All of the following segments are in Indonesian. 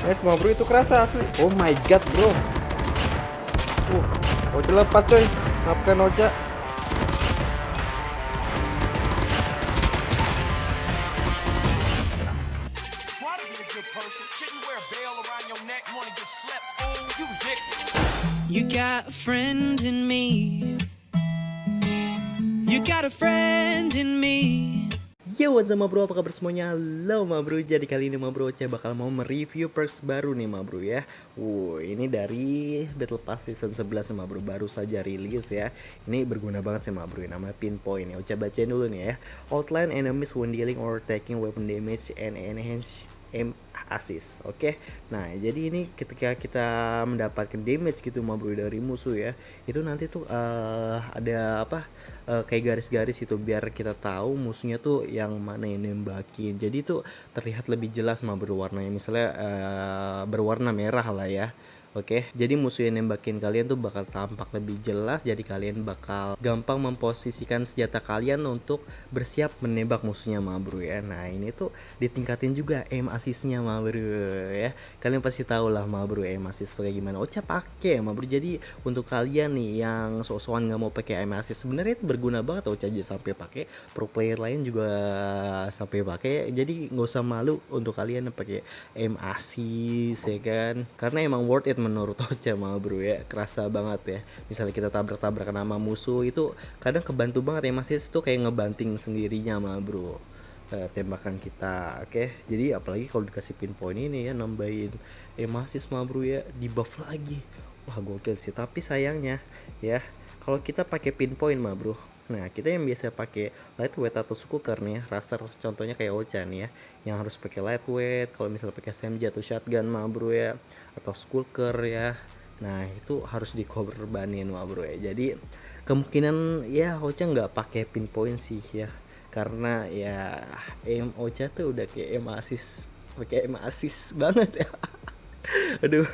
Nice mau bro itu kerasa asli. Oh my god bro. Uh, Ocha lepas coy. Maafkan Ocha. Try to be a good person. Shouldn't wear a bell around your neck. Wanna get slept? Fool, you ridiculous. You got a friend in me. You got a friend in me. Yo what's up ma bro, apa kabar semuanya? Halo ma bro, jadi kali ini ma bro Ocha bakal mau mereview perks baru nih ma bro ya. Wuh, ini dari Battle Pass Season 11 nih ma bro, baru saja rilis ya. Ini berguna banget sih ma bro, namanya Pinpoint ya Ocha bacain dulu nih ya. Outline enemies when dealing or taking weapon damage and enhance assist oke? Nah jadi ini ketika kita mendapatkan damage gitu ma bro dari musuh ya itu nanti tuh eh, ada apa eh, kayak garis-garis itu biar kita tahu musuhnya tuh yang mana yang nembakin. Jadi tuh terlihat lebih jelas ma bro warnanya misalnya eh, berwarna merah lah ya Oke, jadi musuh yang nembakin kalian tuh bakal tampak lebih jelas. Jadi kalian bakal gampang memposisikan senjata kalian untuk bersiap menembak musuhnya, ma bro ya. Nah ini tuh ditingkatin juga aim assistnya, ma bro ya. Kalian pasti tahu lah, ma bro aim assist kayak gimana. Ocha pakai, ma bro. Jadi untuk kalian nih yang sok-sokan nggak mau pakai aim assist, sebenarnya itu berguna banget. Ocha aja sampai pakai. Pro player lain juga sampai pakai. Jadi nggak usah malu untuk kalian pakai aim assist ya kan. Karena emang worth it menurut Ocha mah bro ya kerasa banget ya. Misalnya kita tabrak-tabrakan sama musuh itu kadang kebantu banget ya masih itu kayak ngebanting sendirinya mah bro eh, tembakan kita oke? Jadi apalagi kalau dikasih pinpoint ini ya nambahin emasis mah bro ya di buff lagi. Wah gokil sih. Tapi sayangnya ya kalau kita pakai pinpoint mah bro Nah, kita yang biasa pakai lightweight atau skuker nih, raster contohnya kayak Ocha nih ya, yang harus pakai lightweight. Kalau misalnya pakai SMG atau shotgun mah bro ya, atau skuker ya. Nah, itu harus dikorbanin mah bro ya. Jadi kemungkinan ya Ocha nggak pakai pinpoint sih ya, karena ya aim Ocha tuh udah kayak aim assist, pakai aim assist banget ya. Aduh,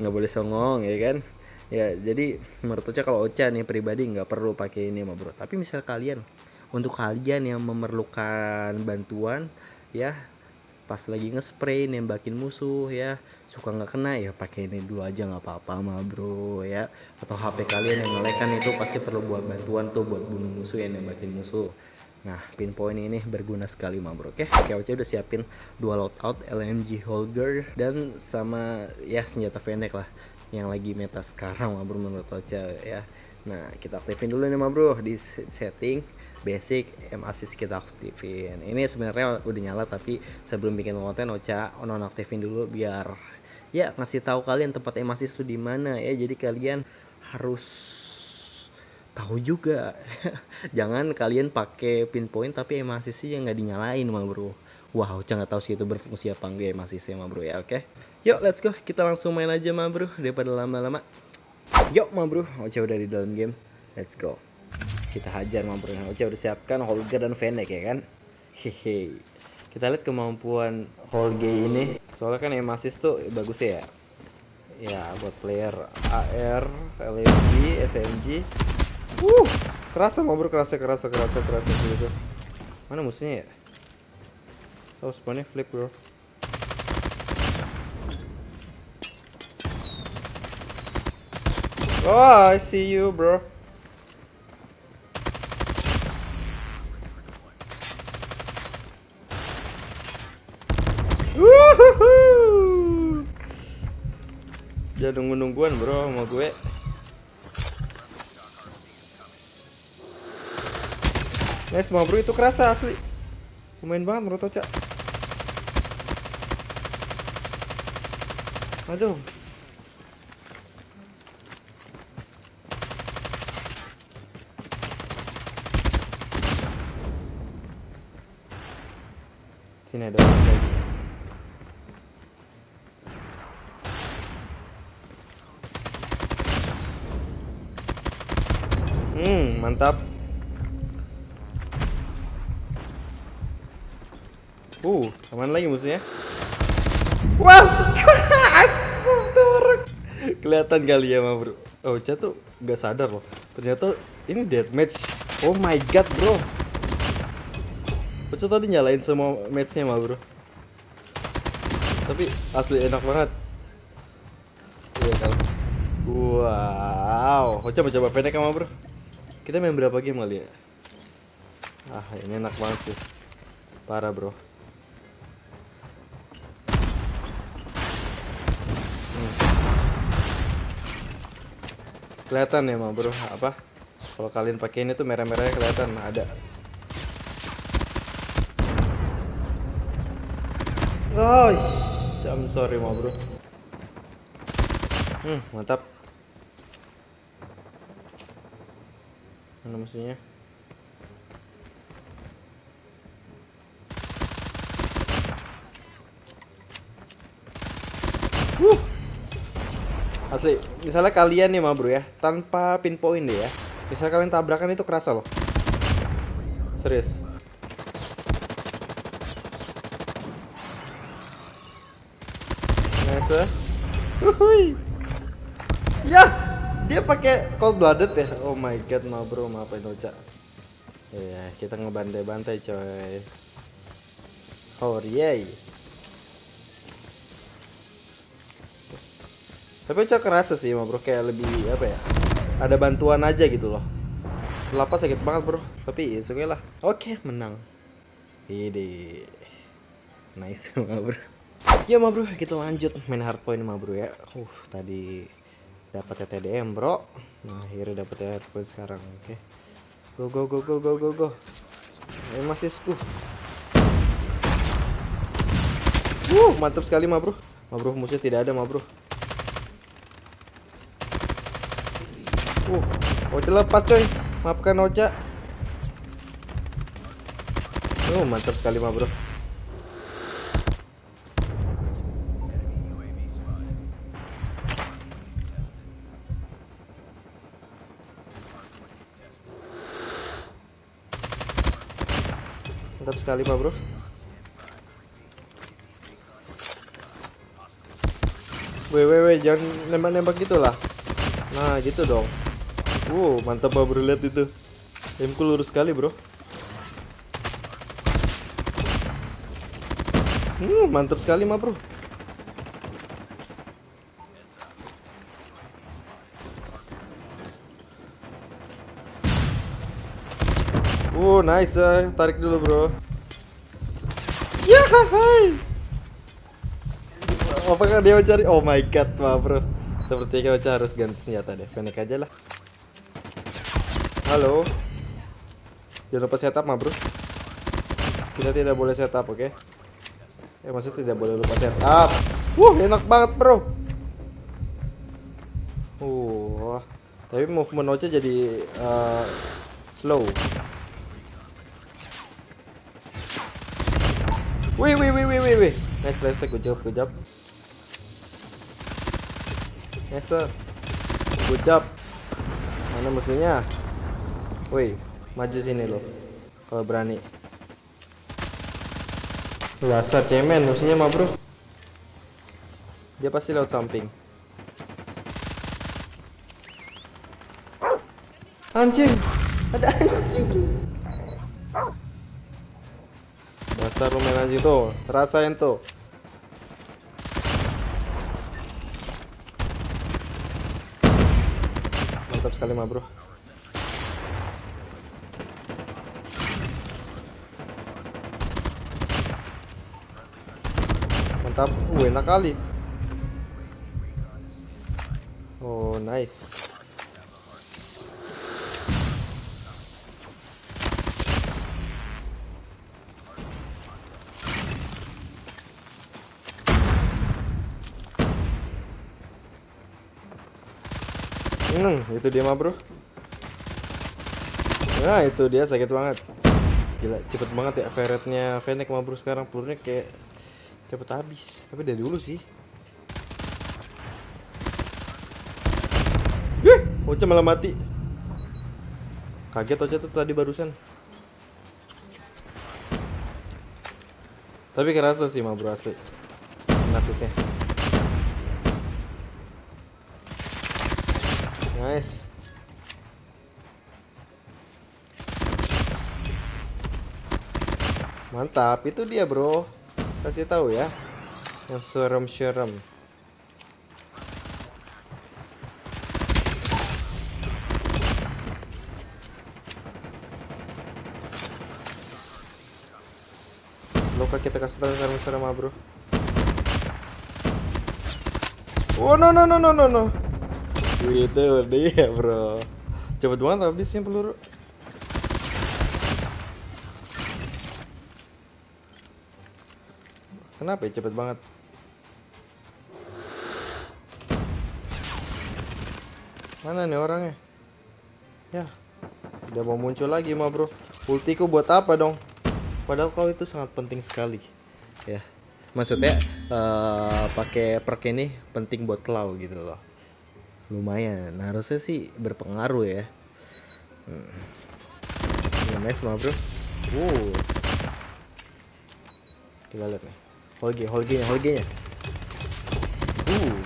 nggak boleh songong ya kan ya jadi menurut Ocha kalau Ocha nih pribadi nggak perlu pakai ini mah bro. Tapi misal kalian untuk kalian yang memerlukan bantuan ya pas lagi nge-spray nembakin musuh ya suka nggak kena ya pakai ini dulu aja nggak apa-apa mah bro ya. Atau HP kalian yang ngelekan itu pasti perlu buat bantuan tuh buat bunuh musuh yang nembakin musuh. Nah, pinpoint ini berguna sekali mah bro. Oke, oke Ocha udah siapin dua loadout LMG Holger dan sama ya senjata pendek lah yang lagi meta sekarang mah bro menurut Ocha ya. Nah, kita aktifin dulu nih mah bro di setting basic M assist kita aktifin. Ini sebenarnya udah nyala tapi sebelum bikin konten Ocha nonaktifin dulu biar ya ngasih tahu kalian tempat M assist tuh di mana ya. Jadi kalian harus tahu juga jangan kalian pakai pinpoint tapi emasi sih yang nggak dinyalain mah bro wow jangan tahu sih itu berfungsi apa enggak emasi sih mah bro ya oke yuk let's go. Kita langsung main aja mah bro daripada lama-lama. Yuk mah bro. Ocha udah di dalam game. Let's go. Kita hajar mah bro. Ocha udah siapkan Holger dan Fennec ya kan? Hehe. Kita lihat kemampuan Holger ini. Soalnya kan emasis tuh bagus ya. Ya buat player AR, LMG, SMG Uh, kerasa mau bro, kerasa, kerasa, kerasa, kerasa gitu. Mana musuhnya ya? Oh, spawnnya flip bro. Oh, I see you bro. Wuhuhu. Jangan nunggu-nungguan bro sama gue. Nice mau bro itu kerasa asli. Lumayan banget menurut Ocha. Aduh. Sini ada orang lagi. Hmm, mantap. Uh, aman lagi musuhnya. Wah, asum turun. Kelihatan kali ya, ma bro. Oh, Ocha tuh gak sadar loh. Ternyata ini deathmatch. Oh my god, bro. Ocha tadi nyalain semua matchnya, ma bro. Tapi asli enak banget. Iya kan. Wow, oh, coba coba pendek sama bro. Kita main berapa game kali ya? Ah, ini enak banget sih. Parah bro. Hmm. Kelihatan ya mah bro, apa? Kalau kalian pakai ini tuh merah-merahnya kelihatan ada. Gosh, I'm sorry mah bro. Hmm, mantap. Mana musuhnya? Wuh. Asli, misalnya kalian nih mah bro ya, tanpa pinpoint deh ya. Misalnya kalian tabrakan itu kerasa loh. Serius. Wuhui. Ya, dia pakai cold blooded ya. Oh my god, ma bro, maafin Ocha. Ya, kita ngebantai-bantai coy. Oh yay. Tapi Ocha kerasa sih, bro, kayak lebih apa ya? Ada bantuan aja gitu loh. Lapas sakit banget bro, tapi ya oke lah. Oke, menang. Ide. Nice, ma bro. Ya ma bro, kita lanjut main hardpoint ma bro ya. Uh, tadi dapat TDM bro. Nah, akhirnya dapat hardpoint sekarang. Oke. Go go go go go go go. Ayo masisku. Uh, mantap sekali ma bro. Ma bro, musuhnya tidak ada ma bro. Uh, Ocha lepas coy. Maafkan Ocha. Uh, mantap sekali ma bro. Mantap sekali Pak Bro. Weh weh weh jangan nembak-nembak gitu lah. Nah, gitu dong. Wow, mantap Pak Bro lihat itu. Aimku lurus sekali, Bro. Hmm, mantap sekali, Ma Bro. Oh, nice. eh. Tarik dulu, Bro. Ya, hai. Apakah dia mencari? Oh my god, ma bro. Sepertinya kita harus ganti senjata deh. Fennec aja lah. Halo. Jangan lupa setup, ma bro. Kita tidak boleh setup, oke? Eh, maksudnya tidak boleh lupa setup. Wuh, enak banget, bro. Uh, tapi movement Ocha jadi eh, slow. Wih, wih, wih, wih, wih, wih. Nice, nice, good job, good job. Nice. Good job. Mana musuhnya? Wih, maju sini lo. Kalau berani. Dasar cemen, musuhnya mah bro. Dia pasti lewat samping. Anjing, ada anjing. Main anjing tuh, rasain tuh. Mantap sekali mah bro. Mantap, uh, enak kali. Oh nice. Hmm, itu dia mah bro. Nah itu dia sakit banget. Gila, cepet banget ya ferretnya Fennec mah bro sekarang pelurunya kayak cepet habis. Tapi dari dulu sih. Wih, Ocha malah mati. Kaget Ocha tuh tadi barusan. Tapi kerasa sih mah bro asli. Nasisnya. Nice. Mantap, itu dia bro. Kasih tahu ya. Yang serem-serem. Luka kita kasih tahu serem-serem ah, bro. Oh no no no no no no. Itu dia bro. Cepet banget habisnya peluru. Kenapa ya cepet banget? Mana nih orangnya? Ya, udah mau muncul lagi mah bro. Ultiku buat apa dong? Padahal kau itu sangat penting sekali. Ya, maksudnya eh, pakai perk ini penting buat kau gitu loh. Lumayan, harusnya sih berpengaruh ya. Hmm. Nice mah bro. Wow. Kita lihat nih. Holge, Holge, Holge nya. Uh.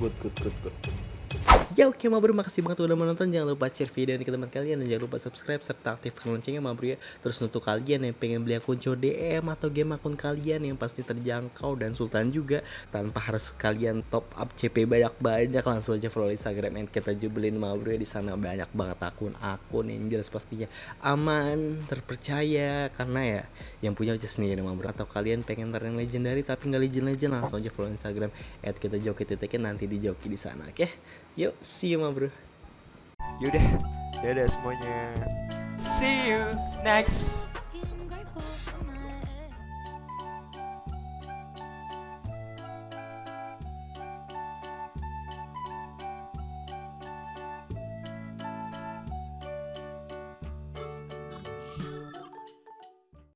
Good, good, good, good. Ya oke ma bro, makasih banget udah menonton Jangan lupa share video ini ke teman kalian Dan jangan lupa subscribe serta aktifkan loncengnya ma bro ya. Terus untuk kalian yang pengen beli akun DM Atau game akun kalian yang pasti terjangkau Dan Sultan juga Tanpa harus kalian top up CP banyak-banyak Langsung aja follow Instagram and kita jubelin ma bro ya. Di sana banyak banget akun-akun yang jelas pastinya aman, terpercaya Karena ya yang punya aja sendiri ma bro. Atau kalian pengen ntar yang legendary tapi nggak legend-legend Langsung aja follow Instagram at kita joki titiknya nanti di joki di sana oke Yuk, see you ma bro. Yaudah, dadah semuanya. See you next